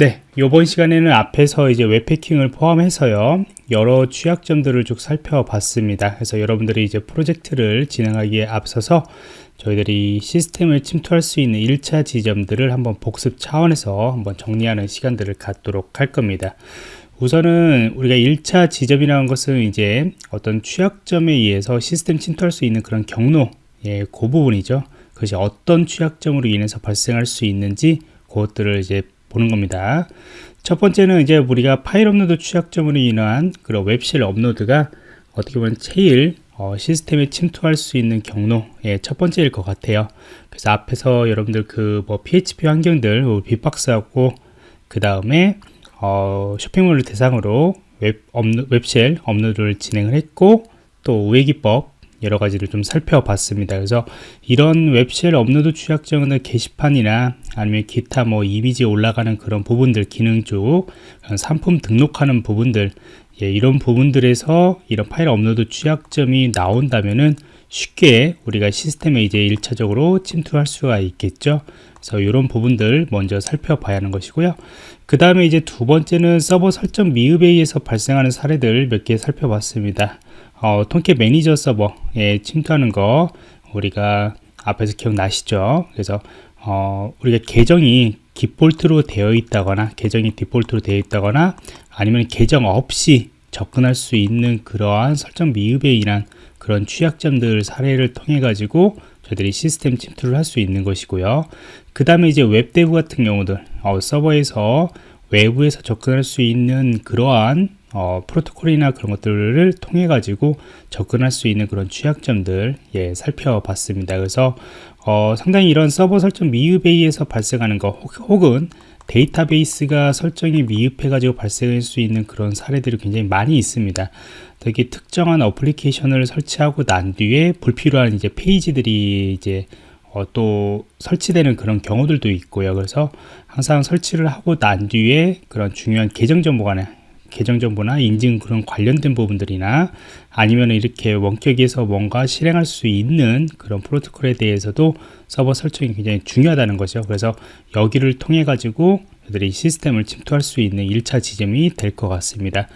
네, 이번 시간에는 앞에서 이제 웹패킹을 포함해서요 여러 취약점들을 쭉 살펴봤습니다. 그래서 여러분들이 이제 프로젝트를 진행하기에 앞서서 저희들이 시스템을 침투할 수 있는 1차 지점들을 한번 복습 차원에서 한번 정리하는 시간들을 갖도록 할 겁니다. 우선은 우리가 1차 지점이라는 것은 이제 어떤 취약점에 의해서 시스템 침투할 수 있는 그런 경로, 예, 그 부분이죠. 그것이 어떤 취약점으로 인해서 발생할 수 있는지 그것들을 이제 보는 겁니다. 첫 번째는 이제 우리가 파일 업로드 취약점으로 인한 그런 web shell 업로드가 어떻게 보면 제일 어, 시스템에 침투할 수 있는 경로의 예, 첫 번째일 것 같아요. 그래서 앞에서 여러분들 그 뭐 PHP 환경들, 뭐 빅박스하고 그 다음에 어, 쇼핑몰을 대상으로 웹 업로, web shell 업로드를 진행을 했고 또 우회기법 여러 가지를 좀 살펴봤습니다. 그래서 이런 web shell 업로드 취약점은 게시판이나 아니면 기타 뭐 이미지 올라가는 그런 부분들 기능 쪽 상품 등록하는 부분들 예, 이런 부분들에서 이런 파일 업로드 취약점이 나온다면은 쉽게 우리가 시스템에 이제 1차적으로 침투할 수가 있겠죠. 그래서 이런 부분들 먼저 살펴봐야 하는 것이고요. 그 다음에 이제 두 번째는 서버 설정 미흡에 의해서 발생하는 사례들 몇 개 살펴봤습니다. 어, Tomcat 매니저 서버에 침투하는 거 우리가 앞에서 기억나시죠? 그래서 어, 우리가 계정이 디폴트로 되어 있다거나 계정이 디폴트로 되어 있다거나 아니면 계정 없이 접근할 수 있는 그러한 설정 미흡에 인한 그런 취약점들 사례를 통해 가지고 저희들이 시스템 침투를 할 수 있는 것이고요 그 다음에 이제 WebDAV 같은 경우들 어, 서버에서 외부에서 접근할 수 있는 그러한 어, 프로토콜이나 그런 것들을 통해 가지고 접근할 수 있는 그런 취약점들 예, 살펴봤습니다. 그래서 어, 상당히 이런 서버 설정 미흡에 의해서 발생하는 것 혹은 데이터베이스가 설정이 미흡해 가지고 발생할 수 있는 그런 사례들이 굉장히 많이 있습니다. 특히 특정한 어플리케이션을 설치하고 난 뒤에 불필요한 이제 페이지들이 이제 어, 또 설치되는 그런 경우들도 있고요. 그래서 항상 설치를 하고 난 뒤에 그런 중요한 계정 정보가 계정 정보나 인증 그런 관련된 부분들이나 아니면 이렇게 원격에서 뭔가 실행할 수 있는 그런 프로토콜에 대해서도 서버 설정이 굉장히 중요하다는 거죠. 그래서 여기를 통해 가지고 애들이 시스템을 침투할 수 있는 1차 지점이 될 것 같습니다.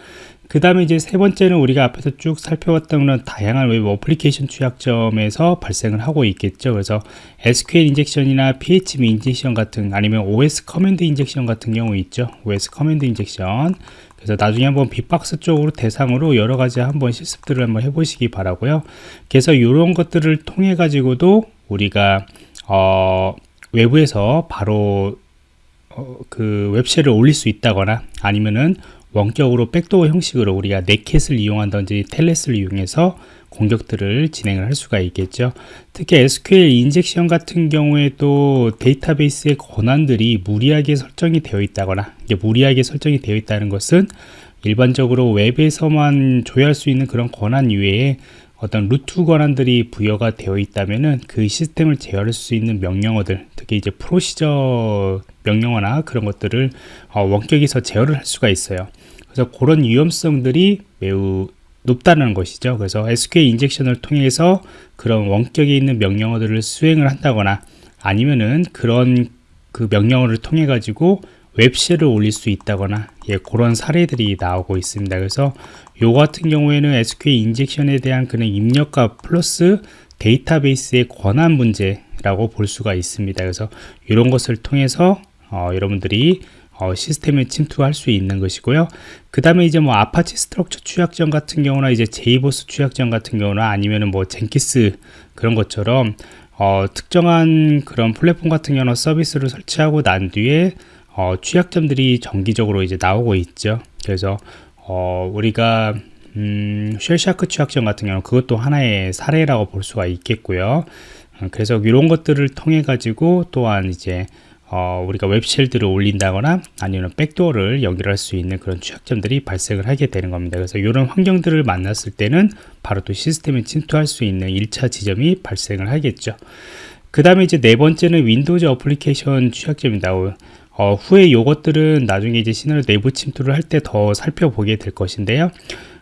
그 다음에 이제 세 번째는 우리가 앞에서 쭉 살펴봤던 그런 다양한 웹 어플리케이션 취약점에서 발생을 하고 있겠죠. 그래서 SQL 인젝션이나 PHP 인젝션 같은 아니면 OS command injection 같은 경우 있죠. OS command injection. 그래서 나중에 한번 빅박스 쪽으로 대상으로 여러 가지 한번 실습들을 한번 해보시기 바라고요. 그래서 이런 것들을 통해 가지고도 우리가 어, 외부에서 바로 어, 그 웹쉘을 올릴 수 있다거나 아니면은 원격으로 백도어 형식으로 우리가 네켓을 이용한다든지 텔넷을 이용해서 공격들을 진행을 할 수가 있겠죠. 특히 SQL 인젝션 같은 경우에 또 데이터베이스의 권한들이 무리하게 설정이 되어 있다거나 이게 무리하게 설정이 되어 있다는 것은 일반적으로 웹에서만 조회할 수 있는 그런 권한 이외에 어떤 루트 권한들이 부여가 되어 있다면은 그 시스템을 제어할 수 있는 명령어들 특히 이제 프로시저 명령어나 그런 것들을 어, 원격에서 제어를 할 수가 있어요 그래서 그런 위험성들이 매우 높다는 것이죠. 그래서 SQL 인젝션을 통해서 그런 원격에 있는 명령어들을 수행을 한다거나 아니면은 그런 그 명령어를 통해 가지고 web shell을 올릴 수 있다거나 예, 그런 사례들이 나오고 있습니다. 그래서 요 같은 경우에는 SQL 인젝션에 대한 그런 입력과 플러스 데이터베이스의 권한 문제라고 볼 수가 있습니다. 그래서 이런 것을 통해서 어, 여러분들이 어, 시스템에 침투할 수 있는 것이고요. 그 다음에 이제 뭐 Apache Struts 취약점 같은 경우나 이제 JBoss 취약점 같은 경우나 아니면은 뭐 Jenkins 그런 것처럼 어, 특정한 그런 플랫폼 같은 경우는 서비스를 설치하고 난 뒤에 어, 취약점들이 정기적으로 이제 나오고 있죠. 그래서 어, 우리가 음, Shellshock 취약점 같은 경우는 그것도 하나의 사례라고 볼 수가 있겠고요. 어, 그래서 이런 것들을 통해 가지고 또한 이제 어, 우리가 web shell들을 올린다거나 아니면 backdoor를 연결할 수 있는 그런 취약점들이 발생을 하게 되는 겁니다. 그래서 이런 환경들을 만났을 때는 바로 또 시스템에 침투할 수 있는 1차 지점이 발생을 하겠죠. 그 다음에 이제 네 번째는 Windows 어플리케이션 취약점입니다. 어, 후에 이것들은 나중에 이제 시널 내부 침투를 할 때 더 살펴보게 될 것인데요.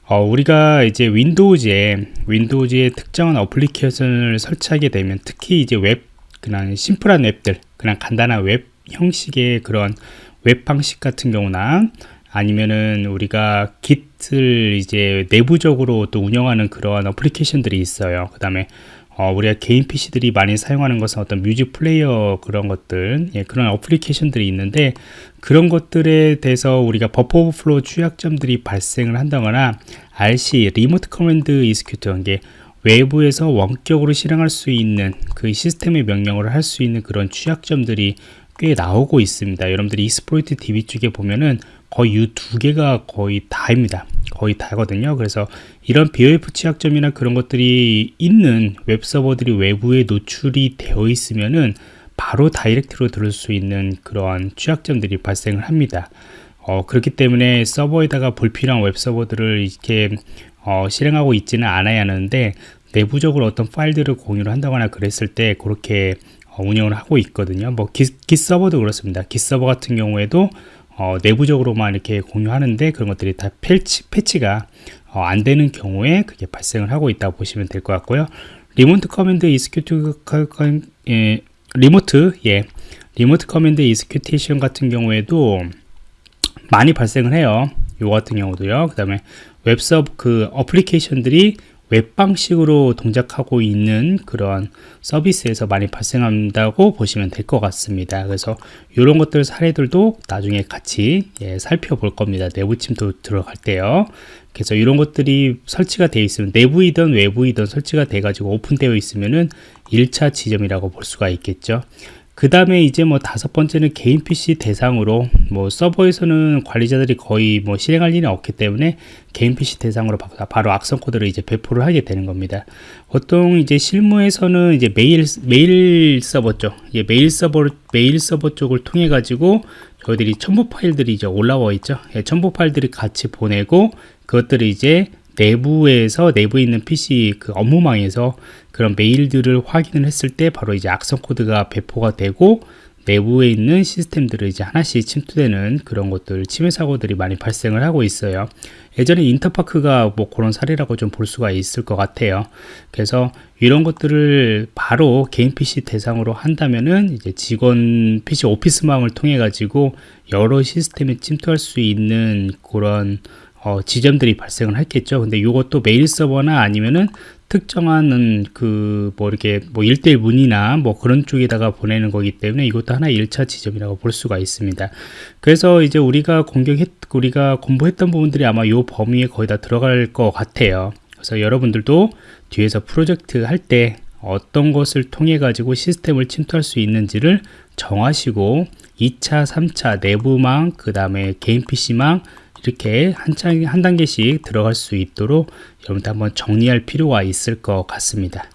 어, 우리가 이제 Windows에 Windows에 특정한 어플리케이션을 설치하게 되면 특히 이제 웹 그냥 심플한 웹들 그냥 간단한 웹 형식의 그런 웹 방식 같은 경우나 아니면은 우리가 Git을 이제 내부적으로 또 운영하는 그러한 어플리케이션들이 있어요. 그 다음에 어, 우리가 개인 PC들이 많이 사용하는 것은 어떤 music player 그런 것들, 예, 그런 어플리케이션들이 있는데 그런 것들에 대해서 우리가 버퍼 오버플로우 취약점들이 발생을 한다거나 RC, remote command execute, 이게 외부에서 원격으로 실행할 수 있는 그 시스템의 명령을 할 수 있는 그런 취약점들이 꽤 나오고 있습니다. 여러분들이 Exploit DB 쪽에 보면은 거의 이 두 개가 거의 다입니다. 거의 다거든요. 그래서 이런 BOF 취약점이나 그런 것들이 있는 웹 서버들이 외부에 노출이 되어 있으면은 바로 direct로 뚫을 수 있는 그러한 취약점들이 발생을 합니다. 어, 그렇기 때문에 서버에다가 불필요한 웹 서버들을 이렇게 어, 실행하고 있지는 않아야 하는데 내부적으로 어떤 파일들을 공유를 한다거나 그랬을 때 그렇게 어, 운영을 하고 있거든요. 뭐 기, 기 서버도 그렇습니다. Git 서버 같은 경우에도 어, 내부적으로만 이렇게 공유하는데 그런 것들이 다 패치, 패치가 어, 안 되는 경우에 그게 발생을 하고 있다고 보시면 될 것 같고요. remote command execute 예, remote 예 remote command execution 같은 경우에도 많이 발생을 해요. 요 같은 경우도요. 그 다음에 웹서버 그 어플리케이션들이 웹 방식으로 동작하고 있는 그런 서비스에서 많이 발생한다고 보시면 될 것 같습니다. 그래서 이런 것들 사례들도 나중에 같이 예, 살펴볼 겁니다. 내부 침도 들어갈 때요. 그래서 이런 것들이 설치가 되어 있으면 내부이든 외부이든 설치가 돼 가지고 오픈되어 있으면은 1차 지점이라고 볼 수가 있겠죠. 그 다음에 이제 뭐 다섯 번째는 개인 PC 대상으로 뭐 서버에서는 관리자들이 거의 뭐 실행할 일이 없기 때문에 개인 PC 대상으로 바로 악성 코드를 이제 배포를 하게 되는 겁니다. 보통 이제 실무에서는 이제 메일 메일 서버 쪽, 예, 메일 서버 메일 서버 쪽을 통해 가지고 저희들이 첨부 파일들이 이제 올라와 있죠. 예, 첨부 파일들이 같이 보내고 그것들을 이제 내부에서 내부에 있는 PC 그 업무망에서 그런 메일들을 확인을 했을 때 바로 이제 악성 코드가 배포가 되고 내부에 있는 시스템들을 이제 하나씩 침투되는 그런 것들 침해 사고들이 많이 발생을 하고 있어요. 예전에 인터파크가 뭐 그런 사례라고 좀 볼 수가 있을 것 같아요. 그래서 이런 것들을 바로 개인 PC 대상으로 한다면은 이제 직원 PC 오피스망을 통해 가지고 여러 시스템에 침투할 수 있는 그런 어, 지점들이 발생을 했겠죠. 근데 이것도 메일 서버나 아니면은 특정한 그 뭐 이렇게 뭐 1대1 문이나 뭐 그런 쪽에다가 보내는 거기 때문에 이것도 하나의 1차 지점이라고 볼 수가 있습니다. 그래서 이제 우리가 공격했 우리가 공부했던 부분들이 아마 이 범위에 거의 다 들어갈 것 같아요. 그래서 여러분들도 뒤에서 프로젝트 할 때 어떤 것을 통해 가지고 시스템을 침투할 수 있는지를 정하시고 2차, 3차 내부망, 그 다음에 개인 PC망 이렇게 한, 한 단계씩 들어갈 수 있도록 여러분들 한번 정리할 필요가 있을 것 같습니다.